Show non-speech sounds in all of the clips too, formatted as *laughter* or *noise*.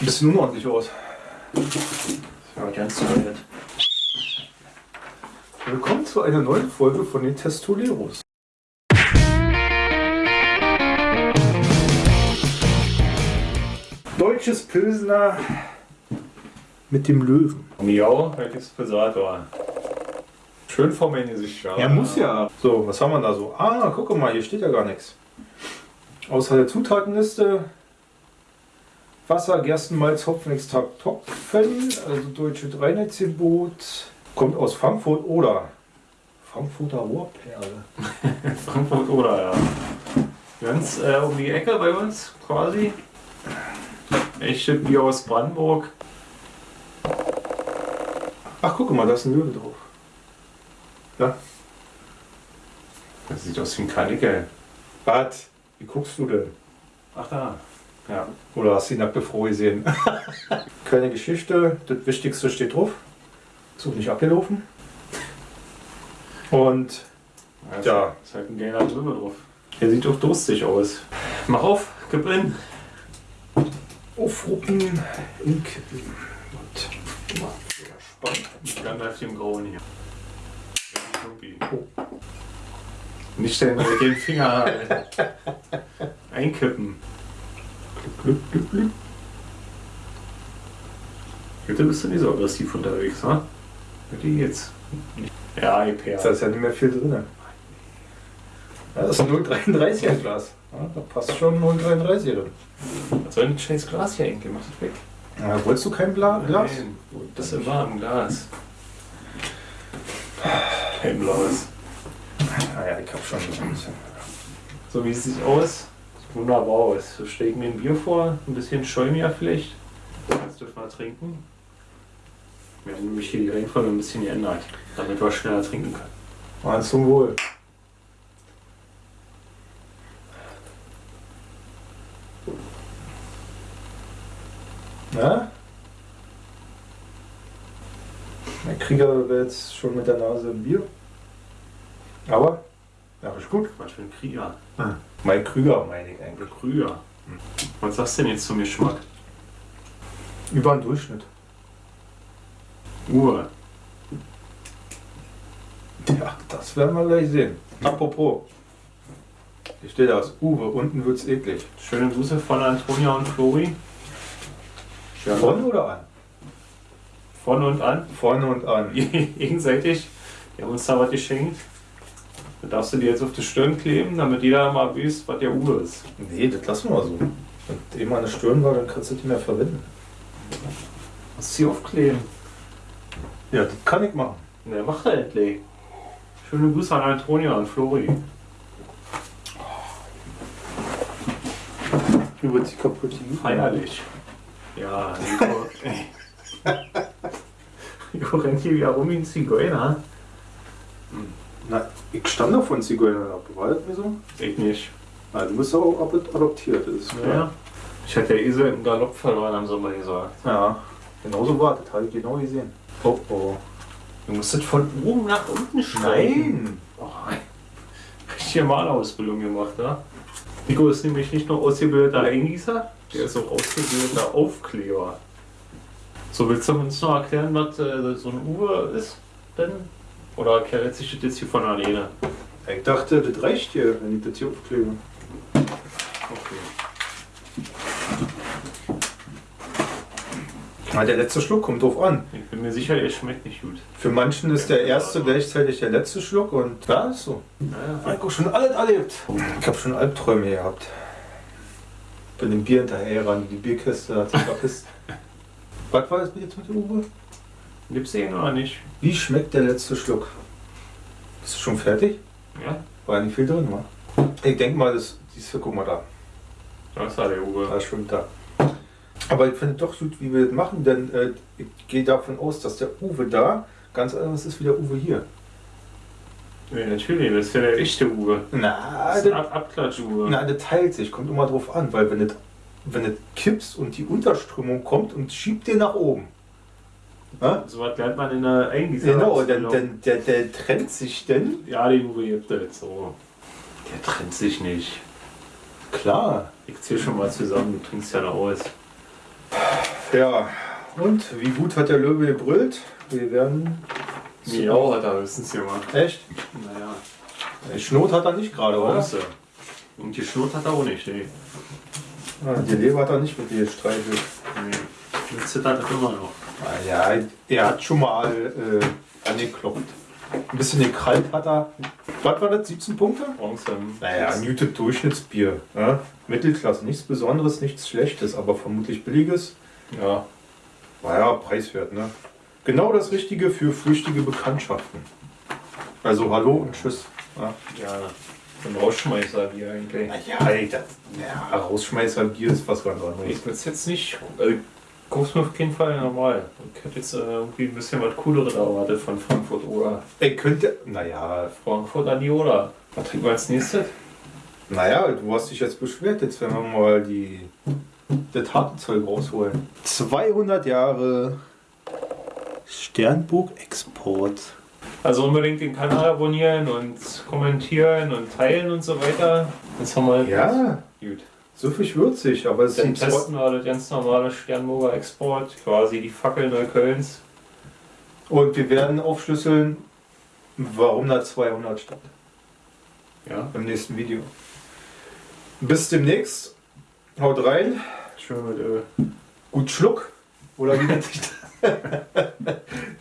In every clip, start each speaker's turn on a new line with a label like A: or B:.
A: Bisschen unordentlich aus.
B: Ja, ganz toll.
A: Willkommen zu einer neuen Folge von den Testoleros. Deutsches Pilsner mit dem Löwen.
B: Miau, heute ist Pesator. Schön vor mein Gesicht. Ja,
A: Er muss ja. So, was haben wir da so? Ah, guck mal, hier steht ja gar nichts. Außer der Zutatenliste Wasser, Gerstenmalz, Hopfenextrakt, Topfen, also deutsche Reinheitsgebot, kommt aus Frankfurt oder Frankfurter Rohrperle. *laughs*
B: Frankfurt oder ja. Ganz äh, um die Ecke bei uns quasi. Echte Bier aus Brandenburg.
A: Ach, guck mal, da ist ein Löwe drauf. Ja.
B: Das sieht aus wie ein Karnickel.
A: Bad, wie guckst du denn?
B: Ach da. Ja.
A: Oder hast du die nackte Frau gesehen? *laughs* Keine Geschichte, das Wichtigste steht drauf. Ist auch nicht abgelaufen. Und
B: Also,
A: Ja.
B: Ist halt ein geiler Löwe drauf. Der sieht doch durstig aus. Mach auf, gib in.
A: aufruppen in Kippen. Und mal, sehr spannend.
B: Ich kann auf dem Grauen hier. Irgendwie. Nicht den, den Finger *laughs* einkippen.
A: Glück, Glück, Glück.
B: Heute bist du nicht so aggressiv unterwegs, ne? Heute jetzt. Ja, IPA.
A: Da ist ja nicht mehr viel drin. Ja, das ist ein 0,33er Glas. Ja, da passt schon 0,33 drin.
B: Was soll denn ein scheiß Glas hier eigentlich? Mach das weg.
A: Ja, wolltest du kein Bla Glas?
B: Nein, das ist warm Glas. Kein blaues.
A: Naja, ich hab schon ein bisschen.
B: So wie es sieht aus, wunderbar aus. So stelle ich mir ein Bier vor, ein bisschen Schäumiger vielleicht. Kannst du mal trinken. Wir haben nämlich hier die Reihenfolge ein bisschen geändert, damit wir schneller trinken können.
A: Mal zum Wohl. Na? Der Krieger wäre jetzt schon mit der Nase im Bier. Aber, ja, ist gut.
B: Was für ein Krieger.
A: Mein Krüger meine ich eigentlich.
B: Krüger. Was sagst du denn jetzt zum Geschmack?
A: Über den Durchschnitt.
B: Uhr.
A: Ja, das werden wir gleich sehen. Apropos. Hier steht das. Uwe, unten wird's eklig.
B: Schöne Grüße von Antonia und Flori.
A: Von oder an?
B: Von und an.
A: Vorne und an. *laughs*
B: Gegenseitig. Die haben uns da was geschenkt. Da darfst du dir jetzt auf die Stirn kleben, damit jeder mal weiß, was der Uhr ist.
A: Nee, das lassen wir so. Wenn eben eine Stirn war, dann kannst du die mehr verwenden.
B: Was sie aufkleben?
A: Ja, das kann ich machen.
B: Na, mach da endlich. Schöne Grüße an Antonia und Flori.
A: Über die kaputte
B: Feierlich. Ja, Nico. Nico *laughs* rennt hier wieder rum wie ein Zigeuner.
A: Na, ich stand da von Zigeuner ab. War das mir so?
B: Ich nicht.
A: Na, du bist auch adoptiert. Ist
B: Ja. Ich hatte der Esel im Galopp verloren, haben sie mal gesagt.
A: ja. Genauso war das. Habe ich genau gesehen. Oh, oh.
B: Du musst das von oben nach unten schneiden.
A: Nein!
B: Oh, richtige Malerausbildung gemacht, ja? Nico ist nämlich nicht nur ausgebildeter Eingießer, der ist auch ausgebildeter Aufkleber. So, willst du uns noch erklären, was äh, so ein Uwe ist denn? Oder erklärt sich das jetzt hier von alleine?
A: Ich dachte, das reicht hier, wenn ich das hier aufklebe.
B: Okay.
A: Na, der letzte Schluck kommt drauf an.
B: Ich bin mir sicher, er schmeckt nicht gut.
A: Für manchen ist der erste gleichzeitig der letzte Schluck und ja, ist so.
B: Naja,
A: Ich habe schon alles erlebt. Ich habe schon Albträume gehabt. Bin dem Bier hinterher ran, die Bierkiste hat sich verpisst. Was war das jetzt mit der Uwe?
B: Gibt's den oder nicht?
A: Wie schmeckt der letzte Schluck? Bist du schon fertig?
B: Ja,
A: War nicht viel drin, wa? Ich denke mal, das, diese, guck mal da,
B: das war der Uwe.
A: da schwimmt da. Aber ich finde doch gut, wie wir das machen, denn äh, ich gehe davon aus, dass der Uwe da ganz anders ist wie der Uwe hier.
B: Ja, natürlich, das ist ja der echte Uwe.
A: Na,
B: Das ist ein Abklatsch-Uwe.
A: na, das teilt sich, kommt immer drauf an, weil wenn das wenn das kippst und die Unterströmung kommt und schiebt den nach oben.
B: So was lernt man in der Eingießer.
A: Genau, dann, dann, der, der trennt sich denn.
B: Ja, den Uwe gibt es so. Der trennt sich nicht.
A: Klar.
B: Ich zähl schon mal zusammen, du trinkst ja noch aus.
A: Ja, und wie gut hat der Löwe gebrüllt? Wir werden.
B: Miau hat er höchstens gemacht.
A: Echt?
B: Naja,
A: Schnot hat er nicht gerade, oder?
B: Bronze. Und die Schnurrt hat er auch nicht, nee.
A: Ah, die Leber hat er nicht mit dir gestreichelt.
B: nee. Jetzt zittert er immer noch.
A: Ah, ja, er hat schon mal äh, angeklopft. Ein bisschen gekrallt hat er. Was war das? 17 Punkte?
B: Bronze.
A: Naja, ein gutes Durchschnittsbier. Ja? Mittelklasse, nichts Besonderes, nichts Schlechtes, aber vermutlich billiges.
B: Ja,
A: Naja, preiswert, ne? Genau das Richtige für flüchtige Bekanntschaften. Also Hallo und Tschüss. Ja.
B: ja. Ein Rausschmeißer wie eigentlich.
A: Naja, das, ja, Rausschmeißer-Bier ist was ganz anderes.
B: Ich es jetzt nicht. Also, guck's mir auf keinen Fall normal. Ich hätte jetzt äh, irgendwie ein bisschen was Cooleres erwartet von Frankfurt oder
A: Ey, könnte. Naja,
B: Frankfurt an die Oder. Was trinken wir als nächstes?
A: naja, du hast dich jetzt beschwert. Jetzt werden wir mal die, das harte Zeug rausholen. 200 Jahre Sternburg Export.
B: Also unbedingt den Kanal abonnieren und kommentieren und teilen und so weiter. Jetzt haben wir
A: Ja,
B: gut.
A: So viel würzig, aber es
B: Dann
A: sind zwei,
B: testen wir das ganz normale Sternburger Export, quasi die Fackel Neuköllns.
A: Und wir werden aufschlüsseln, warum da 200 stand.
B: Ja,
A: Im nächsten Video. Bis demnächst. Haut rein.
B: schön mit Öl.
A: Gut Schluck. Oder wie nennt sich das? *laughs*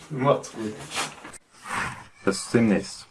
A: Macht's gut. Bis demnächst.